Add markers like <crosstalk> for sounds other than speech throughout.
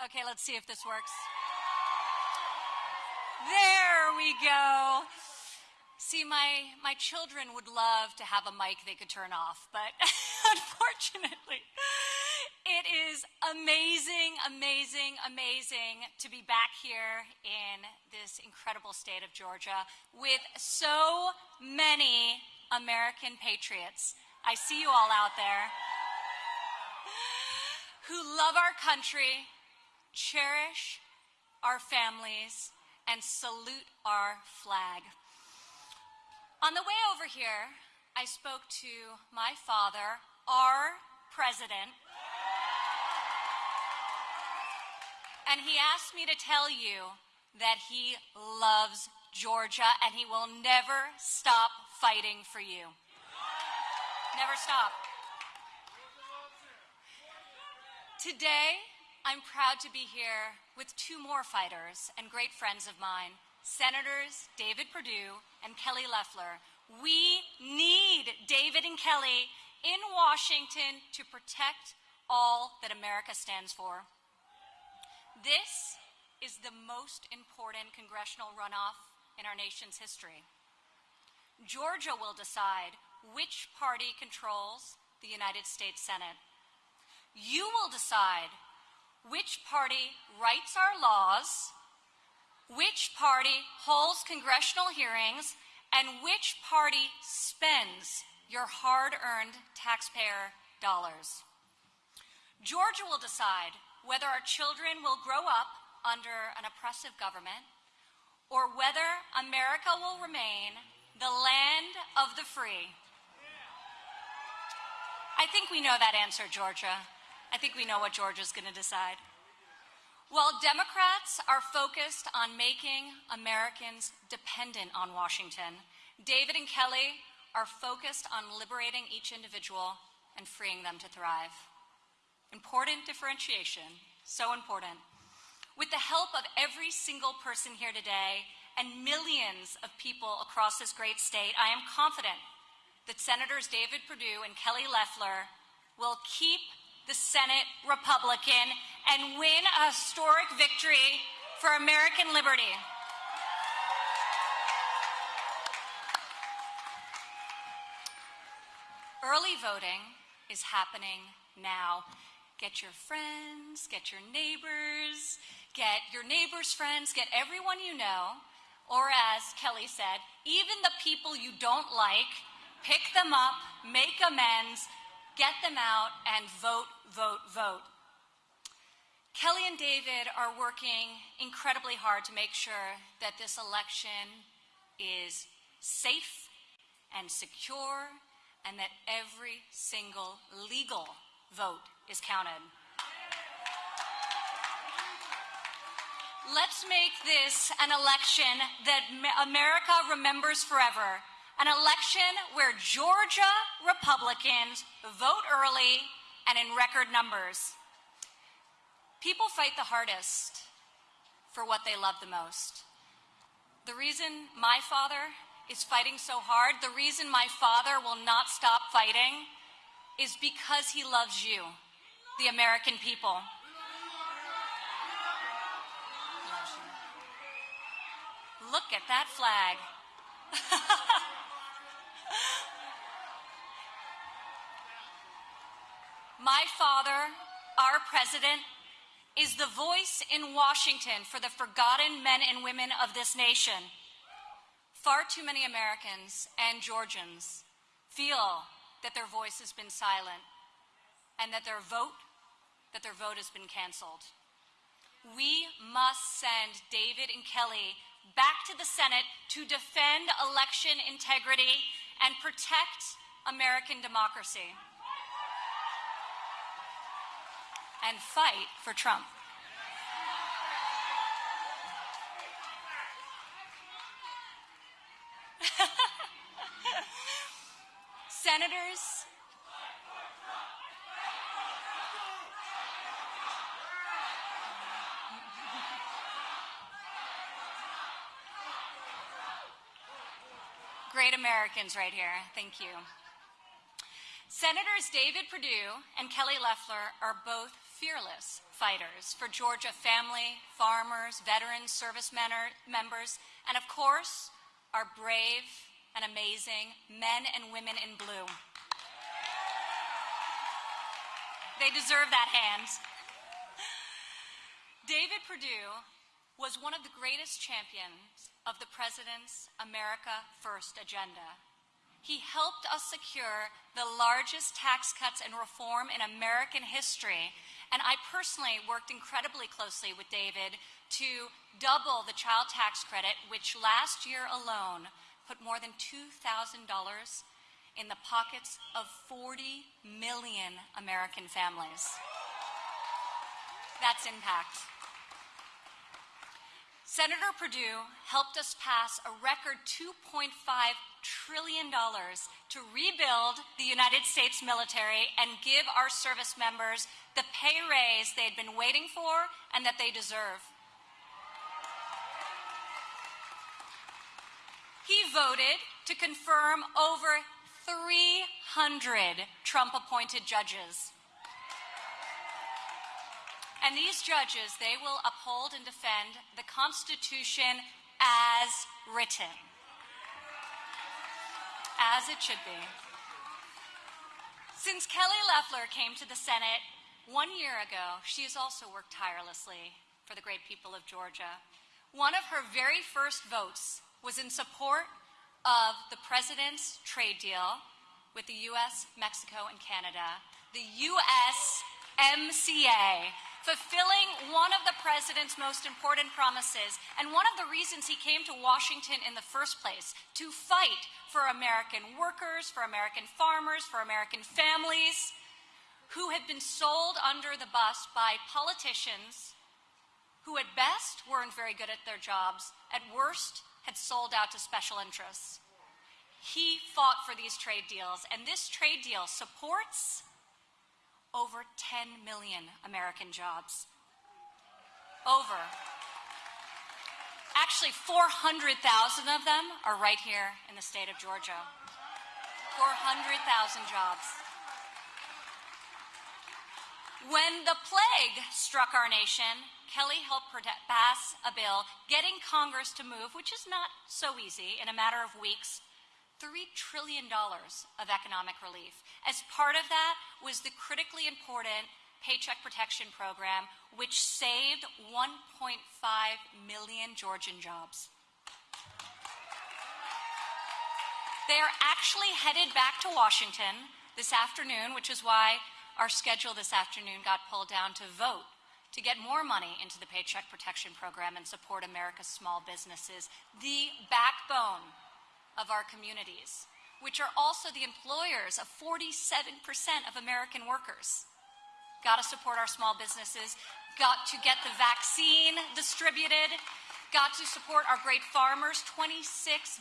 Okay, let's see if this works. There we go. See, my, my children would love to have a mic they could turn off, but <laughs> unfortunately, it is amazing, amazing, amazing to be back here in this incredible state of Georgia with so many American patriots. I see you all out there who love our country, cherish our families, and salute our flag. On the way over here, I spoke to my father, our president, and he asked me to tell you that he loves Georgia and he will never stop fighting for you. Never stop. Today, I'm proud to be here with two more fighters and great friends of mine Senators David Perdue and Kelly Loeffler. We need David and Kelly in Washington to protect all that America stands for. This is the most important congressional runoff in our nation's history. Georgia will decide which party controls the United States Senate. You will decide which party writes our laws which party holds congressional hearings, and which party spends your hard earned taxpayer dollars. Georgia will decide whether our children will grow up under an oppressive government or whether America will remain the land of the free. I think we know that answer, Georgia. I think we know what Georgia's going to decide. While Democrats are focused on making Americans dependent on Washington, David and Kelly are focused on liberating each individual and freeing them to thrive. Important differentiation, so important. With the help of every single person here today and millions of people across this great state, I am confident that Senators David Perdue and Kelly Loeffler will keep the Senate Republican and win a historic victory for American liberty. Early voting is happening now. Get your friends, get your neighbors, get your neighbors' friends, get everyone you know, or as Kelly said, even the people you don't like, pick them up, make amends, get them out, and vote vote, vote. Kelly and David are working incredibly hard to make sure that this election is safe and secure and that every single legal vote is counted. Let's make this an election that America remembers forever. An election where Georgia Republicans vote early and in record numbers. People fight the hardest for what they love the most. The reason my father is fighting so hard, the reason my father will not stop fighting is because he loves you, the American people. Look at that flag. <laughs> My father, our president, is the voice in Washington for the forgotten men and women of this nation. Far too many Americans and Georgians feel that their voice has been silent and that their vote that their vote has been canceled. We must send David and Kelly back to the Senate to defend election integrity and protect American democracy. and fight for Trump. <laughs> Senators, great Americans right here. Thank you. Senators David Perdue and Kelly Loeffler are both fearless fighters for Georgia family, farmers, veterans, service members, and of course, our brave and amazing men and women in blue. They deserve that hand. David Perdue was one of the greatest champions of the President's America First agenda. He helped us secure the largest tax cuts and reform in American history. And I personally worked incredibly closely with David to double the child tax credit, which last year alone put more than $2,000 in the pockets of 40 million American families. That's impact. Senator Perdue helped us pass a record $2.5 trillion to rebuild the United States military and give our service members the pay raise they'd been waiting for and that they deserve. He voted to confirm over 300 Trump appointed judges. And these judges, they will uphold and defend the Constitution as written. As it should be. Since Kelly Loeffler came to the Senate one year ago, she has also worked tirelessly for the great people of Georgia. One of her very first votes was in support of the President's trade deal with the U.S., Mexico, and Canada, the USMCA, fulfilling one of the president's most important promises and one of the reasons he came to Washington in the first place to fight for American workers, for American farmers, for American families who had been sold under the bus by politicians who at best weren't very good at their jobs, at worst had sold out to special interests. He fought for these trade deals, and this trade deal supports over 10 million American jobs. Over. Actually, 400,000 of them are right here in the state of Georgia. 400,000 jobs. When the plague struck our nation, Kelly helped pass a bill getting Congress to move, which is not so easy, in a matter of weeks, $3 trillion of economic relief. As part of that was the critically important Paycheck Protection Program, which saved 1.5 million Georgian jobs. They are actually headed back to Washington this afternoon, which is why our schedule this afternoon got pulled down to vote to get more money into the Paycheck Protection Program and support America's small businesses, the backbone of our communities, which are also the employers of 47% of American workers. Got to support our small businesses, got to get the vaccine distributed, got to support our great farmers, $26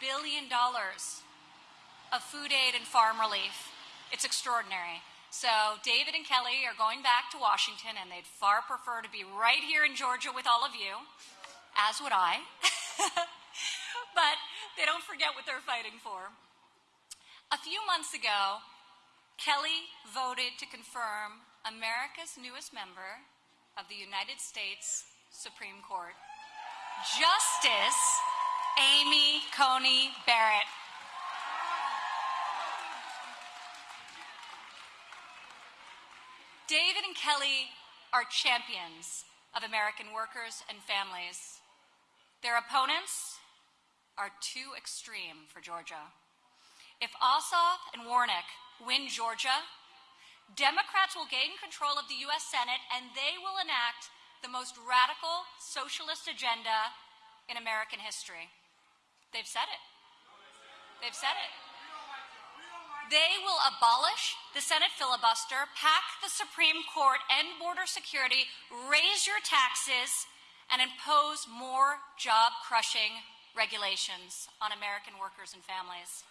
billion of food aid and farm relief. It's extraordinary. So David and Kelly are going back to Washington, and they'd far prefer to be right here in Georgia with all of you, as would I. <laughs> forget what they're fighting for. A few months ago, Kelly voted to confirm America's newest member of the United States Supreme Court, Justice Amy Coney Barrett. David and Kelly are champions of American workers and families. Their opponents are too extreme for Georgia. If Ossoff and Warnock win Georgia, Democrats will gain control of the U.S. Senate and they will enact the most radical socialist agenda in American history. They've said it. They've said it. They will abolish the Senate filibuster, pack the Supreme Court, end border security, raise your taxes, and impose more job crushing regulations on American workers and families.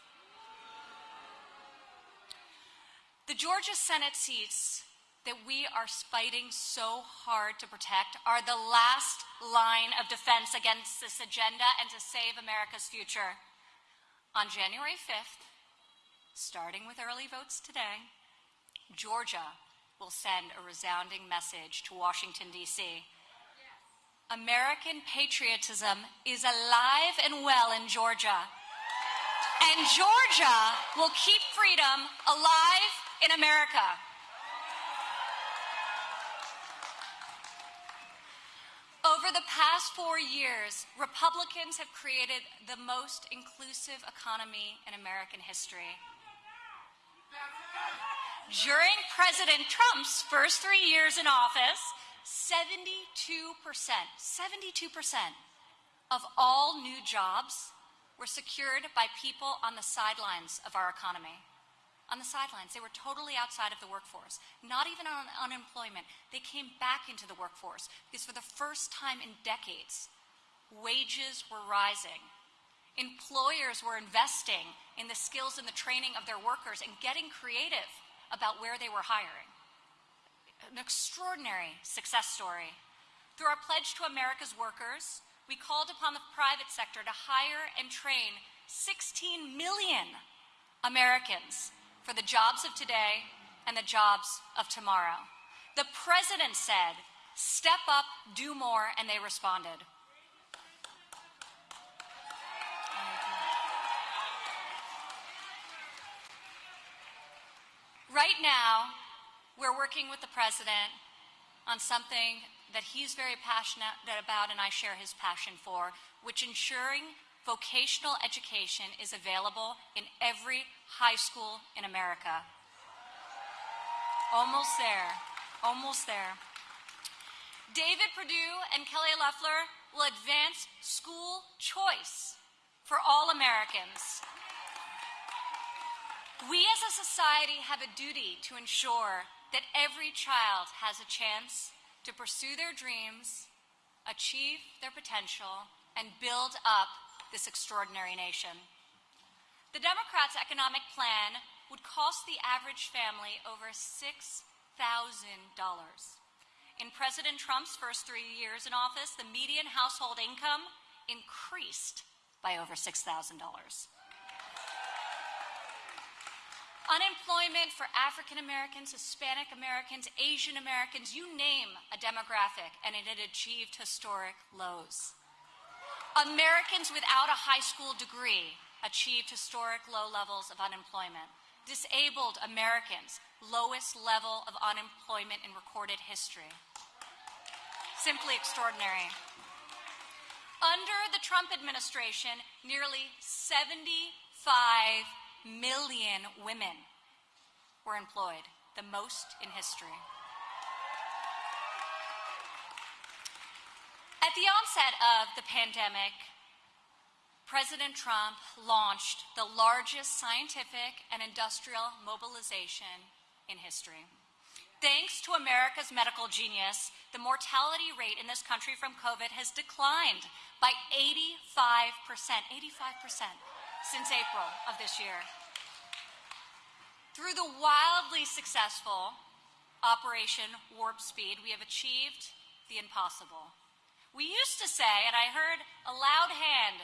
The Georgia Senate seats that we are fighting so hard to protect are the last line of defense against this agenda and to save America's future. On January 5th, starting with early votes today, Georgia will send a resounding message to Washington, D.C. American patriotism is alive and well in Georgia. And Georgia will keep freedom alive in America. Over the past four years, Republicans have created the most inclusive economy in American history. During President Trump's first three years in office, 72%, 72% of all new jobs were secured by people on the sidelines of our economy. On the sidelines, they were totally outside of the workforce, not even on unemployment. They came back into the workforce because for the first time in decades, wages were rising. Employers were investing in the skills and the training of their workers and getting creative about where they were hiring an extraordinary success story. Through our pledge to America's workers, we called upon the private sector to hire and train 16 million Americans for the jobs of today and the jobs of tomorrow. The president said, step up, do more, and they responded. Right now, we're working with the president on something that he's very passionate about and I share his passion for, which ensuring vocational education is available in every high school in America. Almost there. Almost there. David Perdue and Kelly Loeffler will advance school choice for all Americans. We as a society have a duty to ensure that every child has a chance to pursue their dreams, achieve their potential, and build up this extraordinary nation. The Democrats' economic plan would cost the average family over $6,000. In President Trump's first three years in office, the median household income increased by over $6,000. Unemployment for African Americans, Hispanic Americans, Asian Americans, you name a demographic, and it had achieved historic lows. Americans without a high school degree achieved historic low levels of unemployment. Disabled Americans, lowest level of unemployment in recorded history. Simply extraordinary. Under the Trump administration, nearly 75 million women were employed, the most in history. At the onset of the pandemic, President Trump launched the largest scientific and industrial mobilization in history. Thanks to America's medical genius, the mortality rate in this country from COVID has declined by 85%, 85% since April of this year. Through the wildly successful Operation Warp Speed, we have achieved the impossible. We used to say, and I heard a loud hand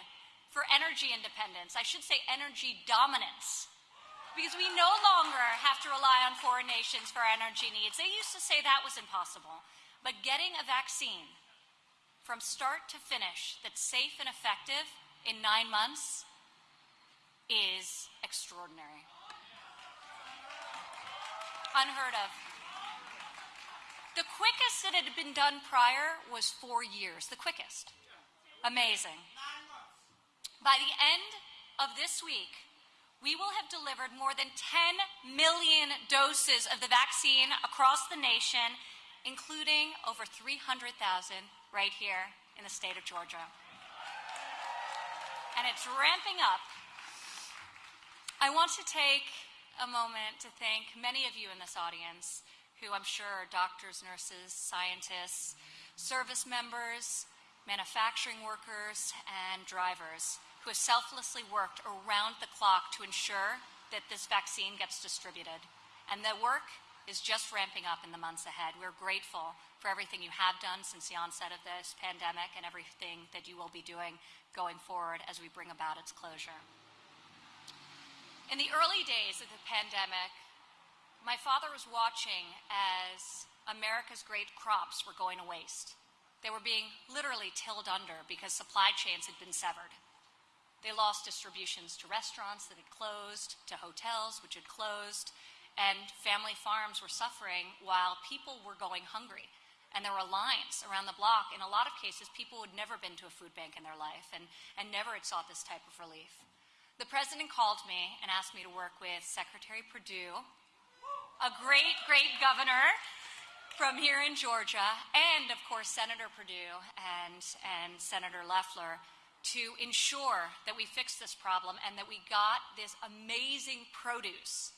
for energy independence, I should say energy dominance, because we no longer have to rely on foreign nations for our energy needs. They used to say that was impossible. But getting a vaccine from start to finish that's safe and effective in nine months is extraordinary. Unheard of. The quickest that had been done prior was four years, the quickest. Amazing. By the end of this week, we will have delivered more than 10 million doses of the vaccine across the nation, including over 300,000 right here in the state of Georgia. And it's ramping up I want to take a moment to thank many of you in this audience who I'm sure are doctors, nurses, scientists, service members, manufacturing workers, and drivers who have selflessly worked around the clock to ensure that this vaccine gets distributed. And the work is just ramping up in the months ahead. We're grateful for everything you have done since the onset of this pandemic and everything that you will be doing going forward as we bring about its closure. In the early days of the pandemic, my father was watching as America's great crops were going to waste. They were being literally tilled under because supply chains had been severed. They lost distributions to restaurants that had closed, to hotels which had closed, and family farms were suffering while people were going hungry. And there were lines around the block. In a lot of cases, people had never been to a food bank in their life and, and never had sought this type of relief. The president called me and asked me to work with Secretary Perdue, a great, great governor from here in Georgia, and of course, Senator Perdue and, and Senator Loeffler to ensure that we fixed this problem and that we got this amazing produce.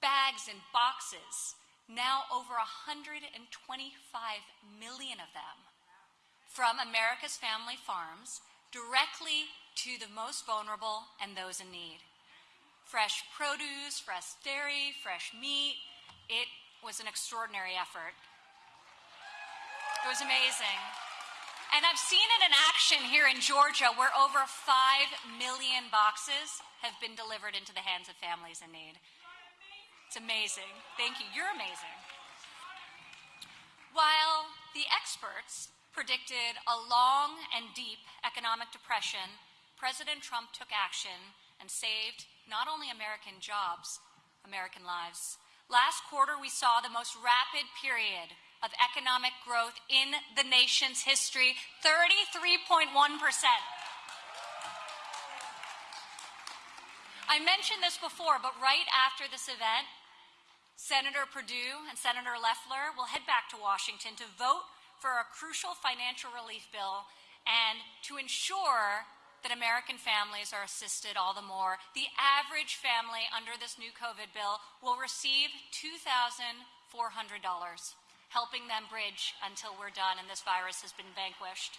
Bags and boxes, now over 125 million of them, from America's family farms directly to the most vulnerable and those in need. Fresh produce, fresh dairy, fresh meat. It was an extraordinary effort. It was amazing. And I've seen it in action here in Georgia where over 5 million boxes have been delivered into the hands of families in need. It's amazing. Thank you. You're amazing. While the experts predicted a long and deep economic depression, President Trump took action and saved not only American jobs, American lives. Last quarter, we saw the most rapid period of economic growth in the nation's history 33.1%. I mentioned this before, but right after this event, Senator Perdue and Senator Loeffler will head back to Washington to vote for a crucial financial relief bill and to ensure that American families are assisted all the more. The average family under this new COVID bill will receive $2,400 helping them bridge until we're done and this virus has been vanquished.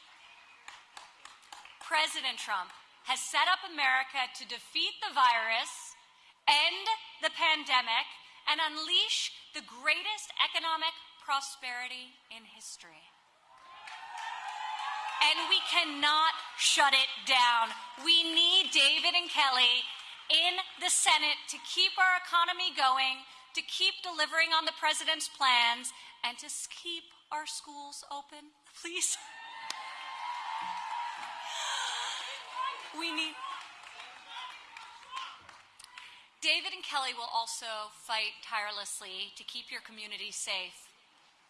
President Trump has set up America to defeat the virus, end the pandemic, and unleash the greatest economic prosperity in history. And we cannot shut it down. We need David and Kelly in the Senate to keep our economy going, to keep delivering on the president's plans, and to keep our schools open, please. <gasps> we need. David and Kelly will also fight tirelessly to keep your community safe.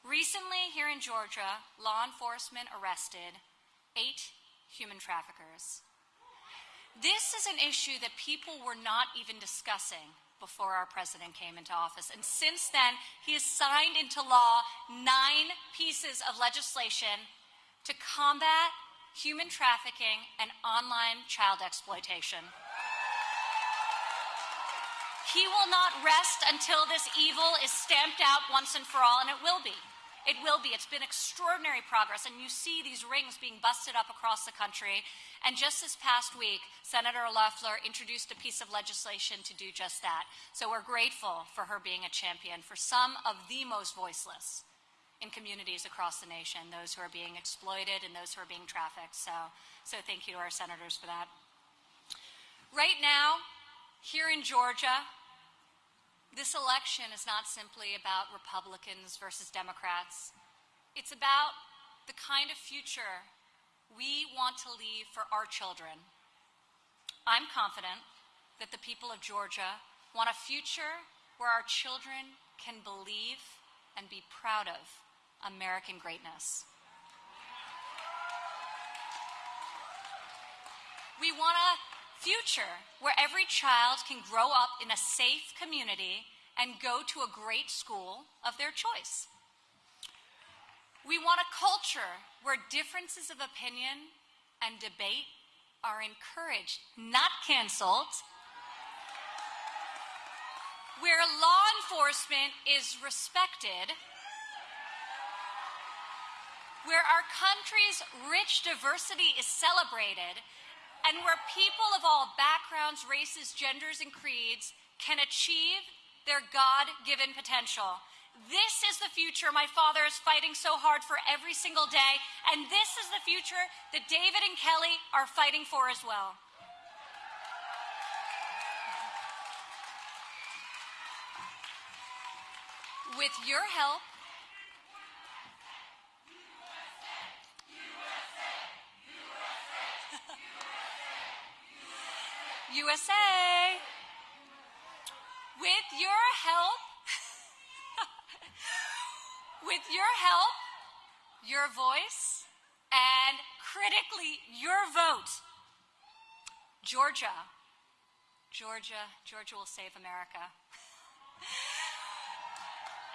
Recently, here in Georgia, law enforcement arrested eight human traffickers. This is an issue that people were not even discussing before our president came into office. And since then, he has signed into law nine pieces of legislation to combat human trafficking and online child exploitation. He will not rest until this evil is stamped out once and for all, and it will be. It will be. It's been extraordinary progress, and you see these rings being busted up across the country. And just this past week, Senator Loeffler introduced a piece of legislation to do just that. So we're grateful for her being a champion for some of the most voiceless in communities across the nation, those who are being exploited and those who are being trafficked. So, so thank you to our senators for that. Right now, here in Georgia, this election is not simply about Republicans versus Democrats. It's about the kind of future we want to leave for our children. I'm confident that the people of Georgia want a future where our children can believe and be proud of American greatness. We want a future where every child can grow up in a safe community and go to a great school of their choice. We want a culture where differences of opinion and debate are encouraged, not canceled, where law enforcement is respected, where our country's rich diversity is celebrated, and where people of all backgrounds, races, genders, and creeds can achieve their God given potential. This is the future my father is fighting so hard for every single day, and this is the future that David and Kelly are fighting for as well. With your help, USA. With your help, <laughs> with your help, your voice, and critically, your vote, Georgia, Georgia, Georgia will save America. <laughs>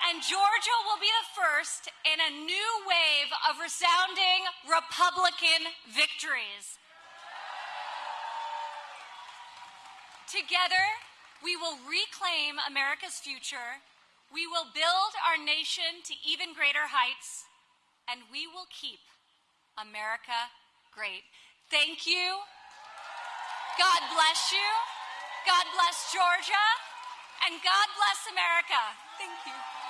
And Georgia will be the first in a new wave of resounding Republican victories. Together, we will reclaim America's future, we will build our nation to even greater heights, and we will keep America great. Thank you. God bless you. God bless Georgia. And God bless America. Thank you.